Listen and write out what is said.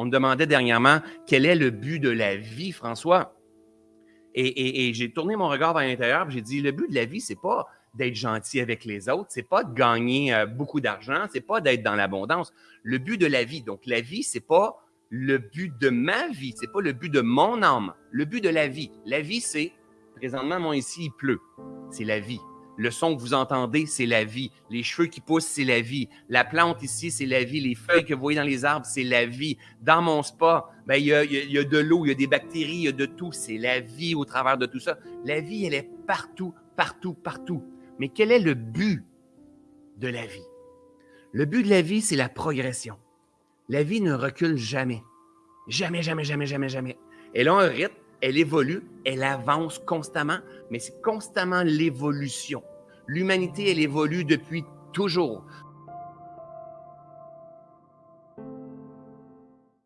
On me demandait dernièrement quel est le but de la vie, François? Et, j'ai tourné mon regard vers l'intérieur, j'ai dit le but de la vie, c'est pas d'être gentil avec les autres, c'est pas de gagner euh, beaucoup d'argent, c'est pas d'être dans l'abondance. Le but de la vie, donc la vie, c'est pas le but de ma vie, c'est pas le but de mon âme, le but de la vie. La vie, c'est présentement, moi ici, il pleut, c'est la vie. Le son que vous entendez, c'est la vie. Les cheveux qui poussent, c'est la vie. La plante ici, c'est la vie. Les feuilles que vous voyez dans les arbres, c'est la vie. Dans mon spa, ben, il, y a, il y a de l'eau, il y a des bactéries, il y a de tout. C'est la vie au travers de tout ça. La vie, elle est partout, partout, partout. Mais quel est le but de la vie? Le but de la vie, c'est la progression. La vie ne recule jamais. Jamais, jamais, jamais, jamais, jamais. Elle a un rythme, elle évolue, elle avance constamment, mais c'est constamment l'évolution. L'humanité, elle évolue depuis toujours.